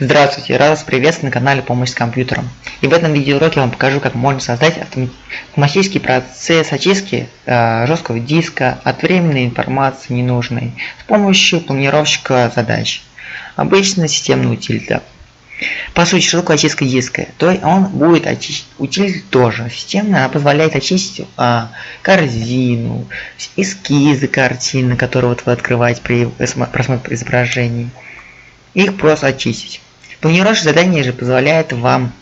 Здравствуйте, рад вас приветствовать на канале Помощь с компьютером. И в этом видеоуроке я вам покажу, как можно создать автоматический процесс очистки э, жесткого диска от временной информации ненужной с помощью планировщика задач. Обычно системная утилита. По сути, что такое очистка диска? То есть он будет очистить, утилита тоже. Системная, она позволяет очистить а, корзину, эскизы картины, которые вот вы открываете при просмотре изображений. Их просто очистить. Планировщик задания же позволяет вам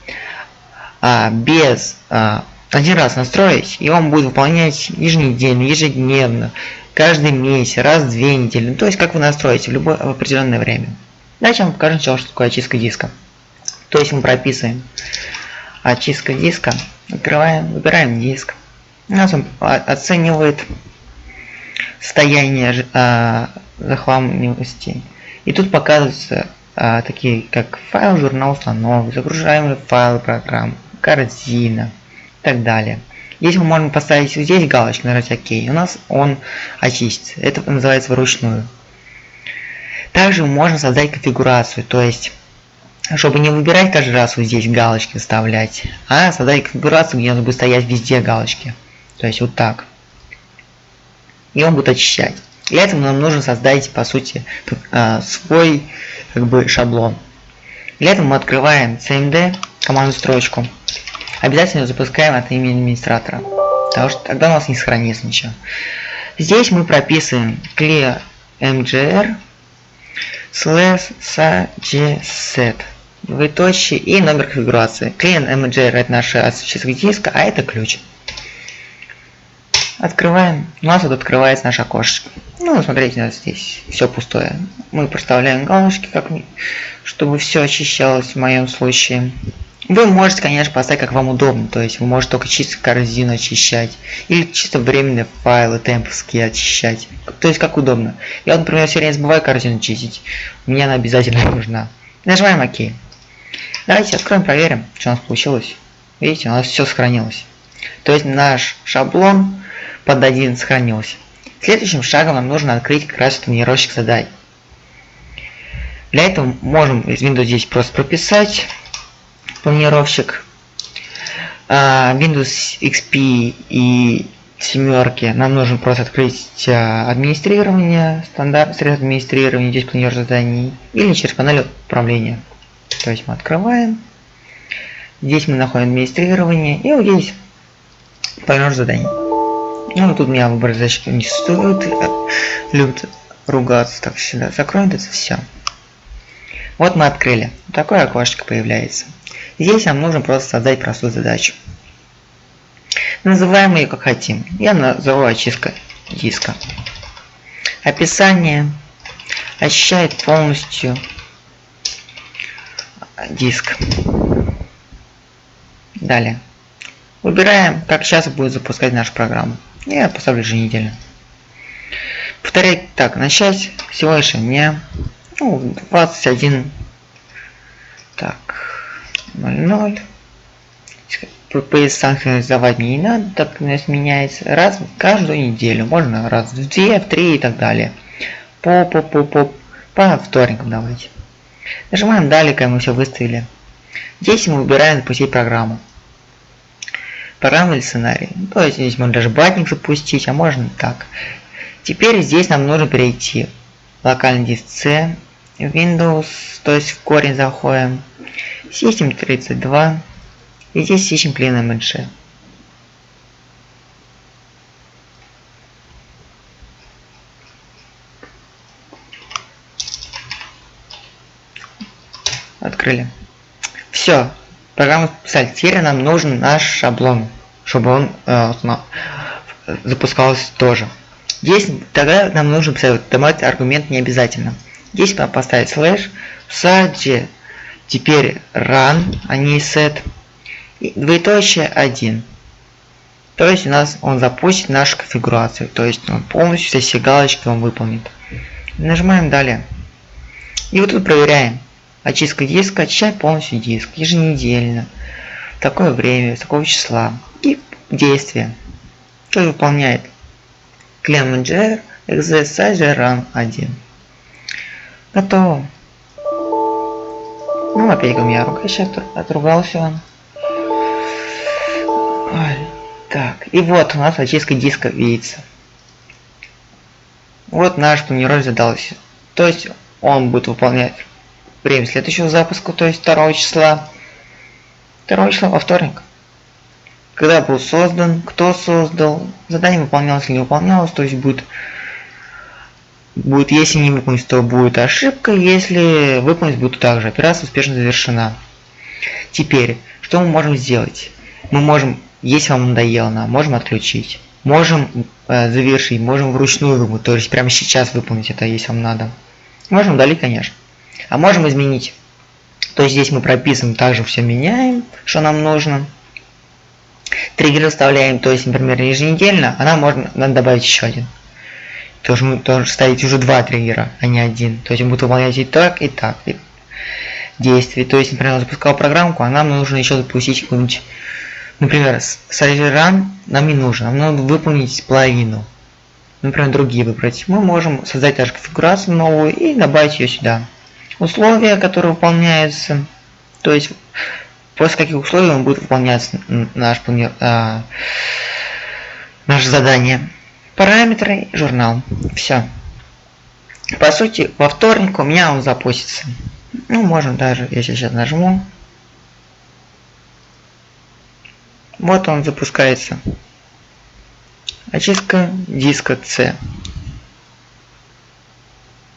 а, без а, один раз настроить, и он будет выполнять еженедельно, ежедневно, каждый месяц, раз в две недели. Ну, то есть как вы настроите в любое в определенное время. Дальше вам покажу сначала, что такое очистка диска. То есть мы прописываем очистка диска, открываем, выбираем диск. У нас он оценивает состояние а, захламленности. И тут показывается а, такие как файл, журнал установок, загружаемые файлы программ, корзина и так далее. Здесь мы можем поставить здесь галочку, нажать ОК. У нас он очистится. Это называется вручную. Также можно создать конфигурацию, то есть, чтобы не выбирать каждый раз вот здесь галочки вставлять, а создать конфигурацию, где у нас будет стоять везде галочки. То есть вот так. И он будет очищать. Для этого нам нужно создать, по сути, а, свой как бы шаблон. Для этого мы открываем cmd, команду строчку. Обязательно запускаем от имени администратора, потому что тогда у нас не сохранится ничего. Здесь мы прописываем clear mgr slash set двоеточие и номер конфигурации. Клиент mgr это наш специфик диска, а это ключ. Открываем. У нас вот открывается наше окошечко. Ну, смотрите, у нас здесь все пустое. Мы проставляем галочки, как чтобы все очищалось в моем случае. Вы можете, конечно, поставить как вам удобно, то есть вы можете только чисто корзину очищать, или чисто временные файлы темповские очищать, то есть как удобно. Я, например, все время забываю корзину чистить, мне она обязательно нужна. Нажимаем ОК. Давайте откроем, проверим, что у нас получилось. Видите, у нас все сохранилось. То есть наш шаблон под один сохранился. Следующим шагом нам нужно открыть как раз тренировщик заданий. Для этого можем из Windows здесь просто прописать планировщик. А, Windows XP и семерки нам нужно просто открыть а, администрирование, стандарт средств администрирования, здесь планер заданий, или через панель управления. То есть мы открываем, здесь мы находим администрирование, и вот здесь планер заданий. Ну, тут меня выбор защиты не стоит. Любят ругаться. Так, сюда закроем это все. Вот мы открыли. Такое окошечко появляется. Здесь нам нужно просто создать простую задачу. Называем ее как хотим. Я назову очистка диска. Описание очищает полностью диск. Далее. Выбираем, как сейчас будет запускать нашу программу. Я поставлю еженедельно. Повторять так, начать лишь не ну, 21 так 00 ППС синхронизовать не надо, так у нас меняется раз в каждую неделю, можно раз в две, в три и так далее. По по по по по вторникам давайте. Нажимаем далее, как мы все выставили. Здесь мы выбираем запустить программу программу или сценарий. Ну, то есть здесь можно даже батник запустить, а можно так. Теперь здесь нам нужно перейти в локальный диск C, Windows, то есть в корень заходим, System 32, и здесь ищем clean image. Открыли. Все, программу писать. Нам нужен наш шаблон, чтобы он э, запускался тоже. Здесь тогда нам нужно писать, аргумент не обязательно. Здесь поставить слэш, в саде теперь run, а не set, и двоеточие 1. То есть у нас он запустит нашу конфигурацию, то есть он полностью все галочки он выполнит. Нажимаем далее. И вот тут проверяем. Очистка диска, очищать полностью диск еженедельно, в такое время, с такого числа. Действие. Что выполняет? Clear exercise run 1. Готово. Ну, опять у меня рука сейчас отругался он. Так, и вот у нас очистка диска видится. Вот наш планировка задался. То есть он будет выполнять время следующего запуска, то есть 2 числа. 2 числа во вторник. Когда был создан, кто создал, задание выполнялось или не выполнялось, то есть будет будет, если не выполнить, то будет ошибка, если выполнить будет также. Операция успешно завершена. Теперь, что мы можем сделать? Мы можем, если вам надоело, нам можем отключить. Можем э, завершить, можем вручную выполнить, то есть прямо сейчас выполнить это, если вам надо. Можем удалить, конечно. А можем изменить. То есть здесь мы прописываем, также все меняем, что нам нужно. Триггер вставляем, то есть, например, еженедельно, она можно, надо добавить еще один. То есть мы должны ставить уже два триггера, а не один. То есть он будет выполнять и так, и так. И действия. То есть, например, я запускал программку, а нам нужно еще запустить какую-нибудь, например, сервер нам не нужно, нам надо выполнить половину. Например, другие выбрать. Мы можем создать даже конфигурацию новую и добавить ее сюда. Условия, которые выполняются, то есть после каких условий он будет выполняться наш, а, наше задание параметры, журнал. Все. По сути, во вторник у меня он запустится. Ну, можно даже, если сейчас нажму. Вот он запускается. Очистка диска C.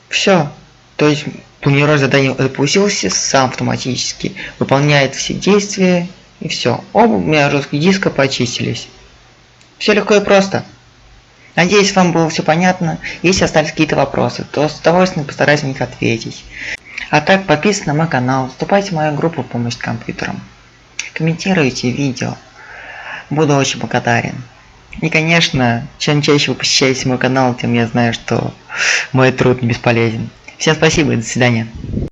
Все. То есть планировой задание запустился сам автоматически. Выполняет все действия и все. Оба у меня жесткие диска почистились. Все легко и просто. Надеюсь, вам было все понятно. Если остались какие-то вопросы, то с удовольствием постараюсь на них ответить. А так, подписывайтесь на мой канал, вступайте в мою группу помощь компьютерам. Комментируйте видео. Буду очень благодарен. И, конечно, чем чаще вы посещаете мой канал, тем я знаю, что мой труд не бесполезен. Всем спасибо и до свидания.